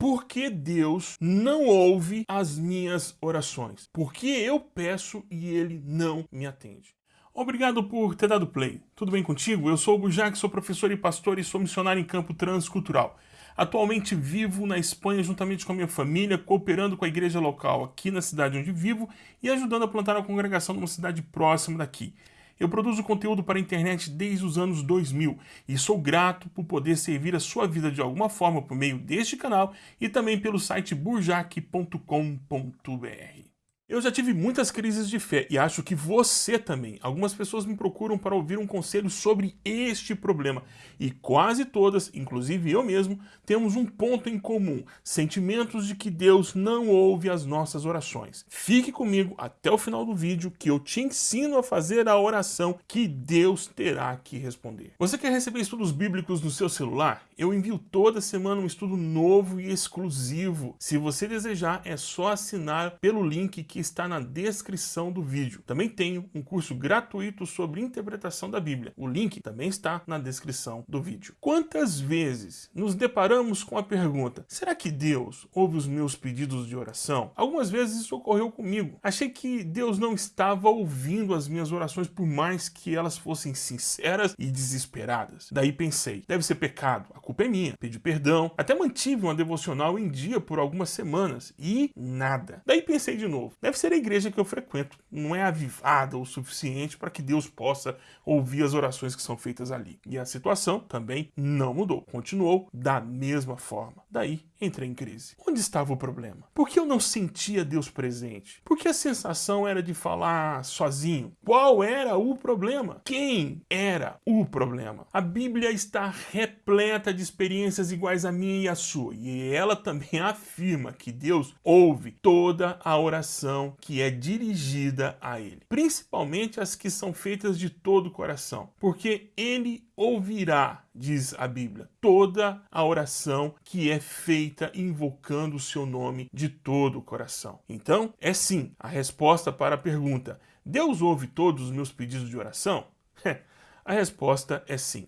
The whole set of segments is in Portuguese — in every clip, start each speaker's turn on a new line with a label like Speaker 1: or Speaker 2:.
Speaker 1: Por que Deus não ouve as minhas orações? Porque eu peço e Ele não me atende. Obrigado por ter dado play. Tudo bem contigo? Eu sou o Bujac, sou professor e pastor e sou missionário em campo transcultural. Atualmente vivo na Espanha juntamente com a minha família, cooperando com a igreja local aqui na cidade onde vivo e ajudando a plantar a congregação numa cidade próxima daqui. Eu produzo conteúdo para a internet desde os anos 2000 e sou grato por poder servir a sua vida de alguma forma por meio deste canal e também pelo site burjac.com.br. Eu já tive muitas crises de fé e acho que você também. Algumas pessoas me procuram para ouvir um conselho sobre este problema e quase todas, inclusive eu mesmo, temos um ponto em comum: sentimentos de que Deus não ouve as nossas orações. Fique comigo até o final do vídeo que eu te ensino a fazer a oração que Deus terá que responder. Você quer receber estudos bíblicos no seu celular? Eu envio toda semana um estudo novo e exclusivo. Se você desejar, é só assinar pelo link que está na descrição do vídeo. Também tenho um curso gratuito sobre interpretação da Bíblia. O link também está na descrição do vídeo. Quantas vezes nos deparamos com a pergunta, será que Deus ouve os meus pedidos de oração? Algumas vezes isso ocorreu comigo. Achei que Deus não estava ouvindo as minhas orações por mais que elas fossem sinceras e desesperadas. Daí pensei, deve ser pecado, a culpa é minha. Pedi perdão, até mantive uma devocional em dia por algumas semanas e nada. Daí pensei de novo, deve ser a igreja que eu frequento. Não é avivada o suficiente para que Deus possa ouvir as orações que são feitas ali. E a situação também não mudou. Continuou da mesma forma. Daí entrei em crise. Onde estava o problema? Por que eu não sentia Deus presente? Por que a sensação era de falar sozinho? Qual era o problema? Quem era o problema? A Bíblia está repleta de experiências iguais à minha e à sua. E ela também afirma que Deus ouve toda a oração que é dirigida a Ele. Principalmente as que são feitas de todo o coração. Porque Ele ouvirá, diz a Bíblia, toda a oração que é feita invocando o seu nome de todo o coração. Então, é sim a resposta para a pergunta: Deus ouve todos os meus pedidos de oração? a resposta é sim.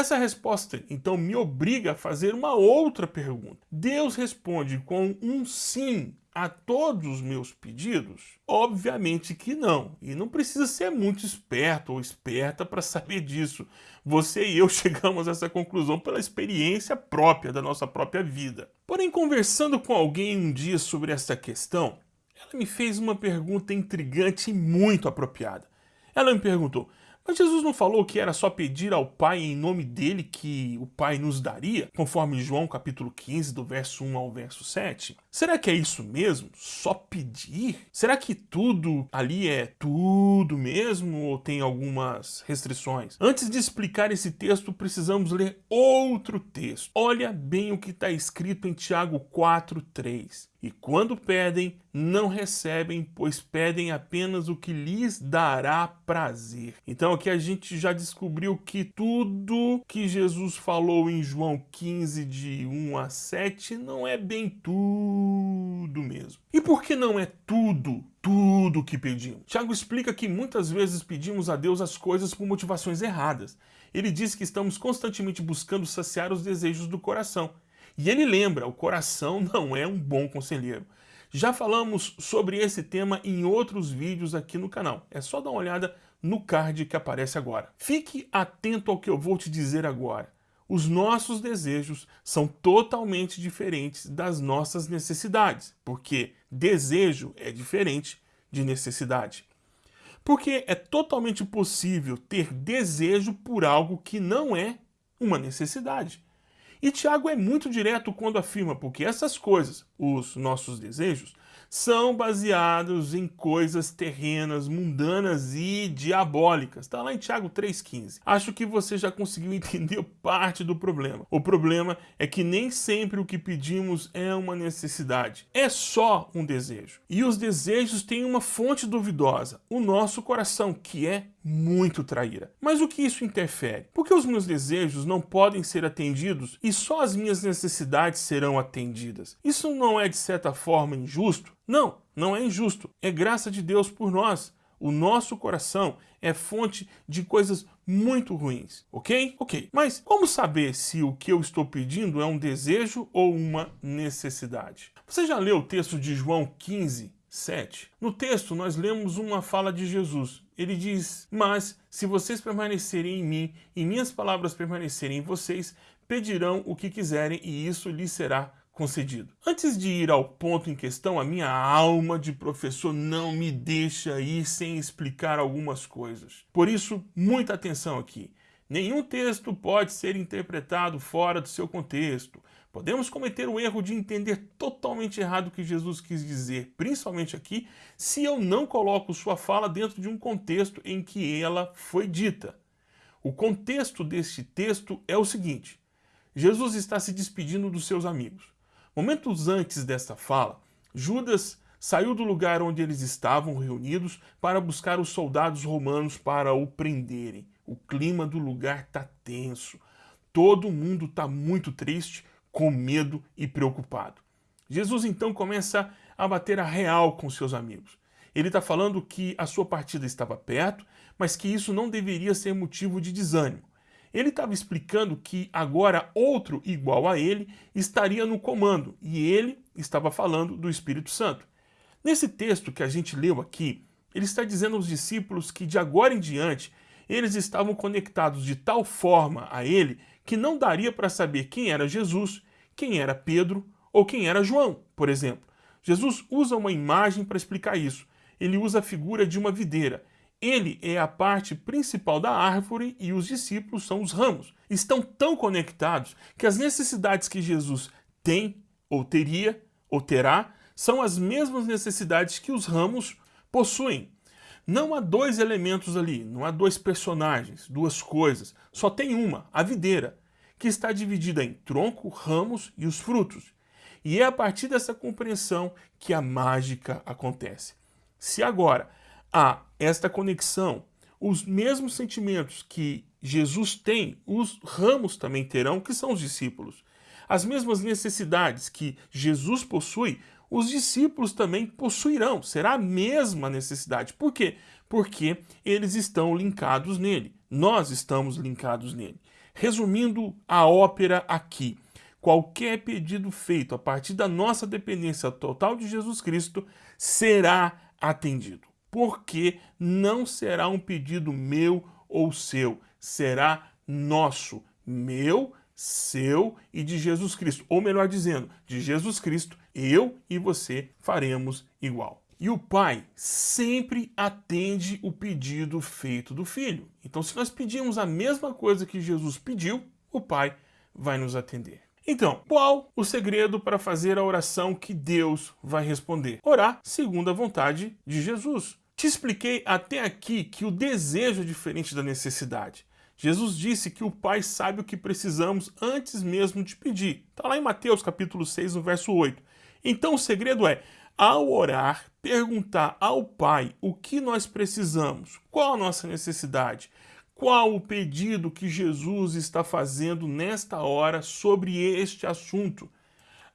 Speaker 1: Essa resposta, então, me obriga a fazer uma outra pergunta. Deus responde com um sim a todos os meus pedidos? Obviamente que não. E não precisa ser muito esperto ou esperta para saber disso. Você e eu chegamos a essa conclusão pela experiência própria da nossa própria vida. Porém, conversando com alguém um dia sobre essa questão, ela me fez uma pergunta intrigante e muito apropriada. Ela me perguntou, mas Jesus não falou que era só pedir ao Pai em nome dele que o Pai nos daria, conforme João capítulo 15, do verso 1 ao verso 7? Será que é isso mesmo? Só pedir? Será que tudo ali é tudo mesmo ou tem algumas restrições? Antes de explicar esse texto, precisamos ler outro texto. Olha bem o que está escrito em Tiago 4,3. E quando pedem, não recebem, pois pedem apenas o que lhes dará prazer. Então aqui a gente já descobriu que tudo que Jesus falou em João 15, de 1 a 7, não é bem tudo mesmo. E por que não é tudo, tudo que pedimos? Tiago explica que muitas vezes pedimos a Deus as coisas por motivações erradas. Ele diz que estamos constantemente buscando saciar os desejos do coração. E ele lembra, o coração não é um bom conselheiro. Já falamos sobre esse tema em outros vídeos aqui no canal. É só dar uma olhada no card que aparece agora. Fique atento ao que eu vou te dizer agora. Os nossos desejos são totalmente diferentes das nossas necessidades, porque desejo é diferente de necessidade. Porque é totalmente possível ter desejo por algo que não é uma necessidade. E Tiago é muito direto quando afirma, porque essas coisas, os nossos desejos, são baseados em coisas terrenas, mundanas e diabólicas. Está lá em Tiago 3,15. Acho que você já conseguiu entender parte do problema. O problema é que nem sempre o que pedimos é uma necessidade. É só um desejo. E os desejos têm uma fonte duvidosa, o nosso coração, que é muito traíra. Mas o que isso interfere? Porque os meus desejos não podem ser atendidos e só as minhas necessidades serão atendidas. Isso não é de certa forma injusto? Não, não é injusto. É graça de Deus por nós. o nosso coração é fonte de coisas muito ruins, ok? Ok, mas como saber se o que eu estou pedindo é um desejo ou uma necessidade? Você já leu o texto de João 15, 7? No texto nós lemos uma fala de Jesus. Ele diz, mas se vocês permanecerem em mim e minhas palavras permanecerem em vocês, pedirão o que quiserem e isso lhes será concedido. Antes de ir ao ponto em questão, a minha alma de professor não me deixa ir sem explicar algumas coisas. Por isso, muita atenção aqui. Nenhum texto pode ser interpretado fora do seu contexto. Podemos cometer o erro de entender totalmente errado o que Jesus quis dizer, principalmente aqui, se eu não coloco sua fala dentro de um contexto em que ela foi dita. O contexto deste texto é o seguinte, Jesus está se despedindo dos seus amigos. Momentos antes desta fala, Judas saiu do lugar onde eles estavam reunidos para buscar os soldados romanos para o prenderem. O clima do lugar está tenso. Todo mundo está muito triste, com medo e preocupado. Jesus então começa a bater a real com seus amigos. Ele está falando que a sua partida estava perto, mas que isso não deveria ser motivo de desânimo. Ele estava explicando que agora outro igual a ele estaria no comando, e ele estava falando do Espírito Santo. Nesse texto que a gente leu aqui, ele está dizendo aos discípulos que de agora em diante eles estavam conectados de tal forma a ele que não daria para saber quem era Jesus, quem era Pedro ou quem era João, por exemplo. Jesus usa uma imagem para explicar isso. Ele usa a figura de uma videira ele é a parte principal da árvore e os discípulos são os ramos. Estão tão conectados que as necessidades que Jesus tem, ou teria, ou terá, são as mesmas necessidades que os ramos possuem. Não há dois elementos ali, não há dois personagens, duas coisas. Só tem uma, a videira, que está dividida em tronco, ramos e os frutos. E é a partir dessa compreensão que a mágica acontece. Se agora há esta conexão, os mesmos sentimentos que Jesus tem, os ramos também terão, que são os discípulos. As mesmas necessidades que Jesus possui, os discípulos também possuirão. Será a mesma necessidade. Por quê? Porque eles estão linkados nele. Nós estamos linkados nele. Resumindo a ópera aqui, qualquer pedido feito a partir da nossa dependência total de Jesus Cristo será atendido porque não será um pedido meu ou seu, será nosso, meu, seu e de Jesus Cristo. Ou melhor dizendo, de Jesus Cristo, eu e você faremos igual. E o pai sempre atende o pedido feito do filho. Então, se nós pedimos a mesma coisa que Jesus pediu, o pai vai nos atender. Então, qual o segredo para fazer a oração que Deus vai responder? Orar segundo a vontade de Jesus. Te expliquei até aqui que o desejo é diferente da necessidade. Jesus disse que o Pai sabe o que precisamos antes mesmo de pedir. Está lá em Mateus capítulo 6, no verso 8. Então o segredo é, ao orar, perguntar ao Pai o que nós precisamos, qual a nossa necessidade, qual o pedido que Jesus está fazendo nesta hora sobre este assunto.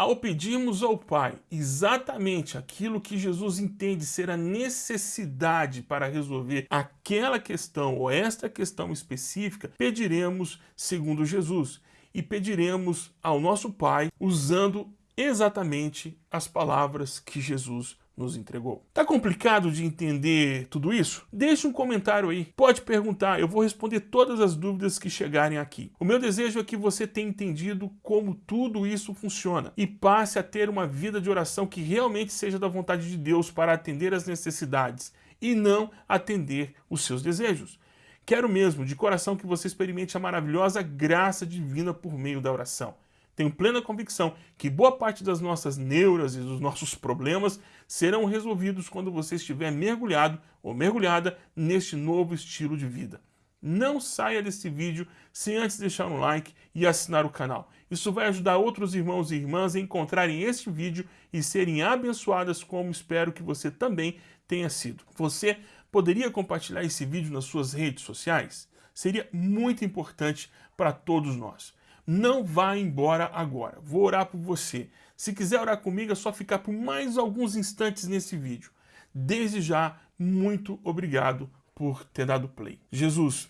Speaker 1: Ao pedirmos ao Pai exatamente aquilo que Jesus entende ser a necessidade para resolver aquela questão ou esta questão específica, pediremos segundo Jesus e pediremos ao nosso Pai usando exatamente as palavras que Jesus nos entregou. Tá complicado de entender tudo isso? Deixe um comentário aí, pode perguntar, eu vou responder todas as dúvidas que chegarem aqui. O meu desejo é que você tenha entendido como tudo isso funciona e passe a ter uma vida de oração que realmente seja da vontade de Deus para atender as necessidades e não atender os seus desejos. Quero mesmo, de coração, que você experimente a maravilhosa graça divina por meio da oração. Tenho plena convicção que boa parte das nossas neuras e dos nossos problemas serão resolvidos quando você estiver mergulhado ou mergulhada neste novo estilo de vida. Não saia desse vídeo sem antes deixar um like e assinar o canal. Isso vai ajudar outros irmãos e irmãs a encontrarem este vídeo e serem abençoadas como espero que você também tenha sido. Você poderia compartilhar esse vídeo nas suas redes sociais? Seria muito importante para todos nós. Não vá embora agora. Vou orar por você. Se quiser orar comigo, é só ficar por mais alguns instantes nesse vídeo. desde já, muito obrigado por ter dado play. Jesus,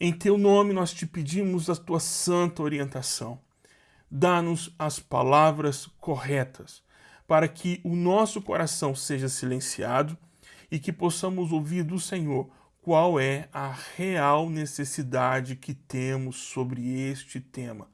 Speaker 1: em teu nome nós te pedimos a tua santa orientação. Dá-nos as palavras corretas para que o nosso coração seja silenciado e que possamos ouvir do Senhor qual é a real necessidade que temos sobre este tema.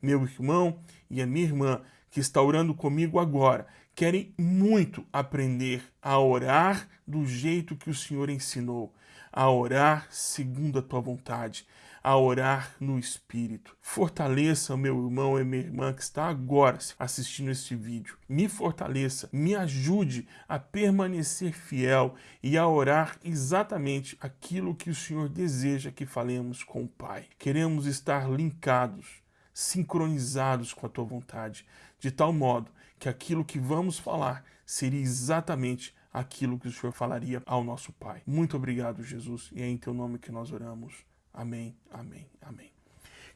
Speaker 1: Meu irmão e a minha irmã que está orando comigo agora querem muito aprender a orar do jeito que o Senhor ensinou, a orar segundo a tua vontade, a orar no Espírito. Fortaleça meu irmão e minha irmã que está agora assistindo este vídeo. Me fortaleça, me ajude a permanecer fiel e a orar exatamente aquilo que o Senhor deseja que falemos com o Pai. Queremos estar linkados, sincronizados com a tua vontade, de tal modo que aquilo que vamos falar seria exatamente aquilo que o Senhor falaria ao nosso Pai. Muito obrigado, Jesus, e é em teu nome que nós oramos. Amém, amém, amém.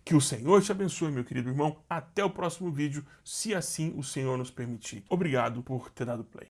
Speaker 1: Que o Senhor te abençoe, meu querido irmão. Até o próximo vídeo, se assim o Senhor nos permitir. Obrigado por ter dado play.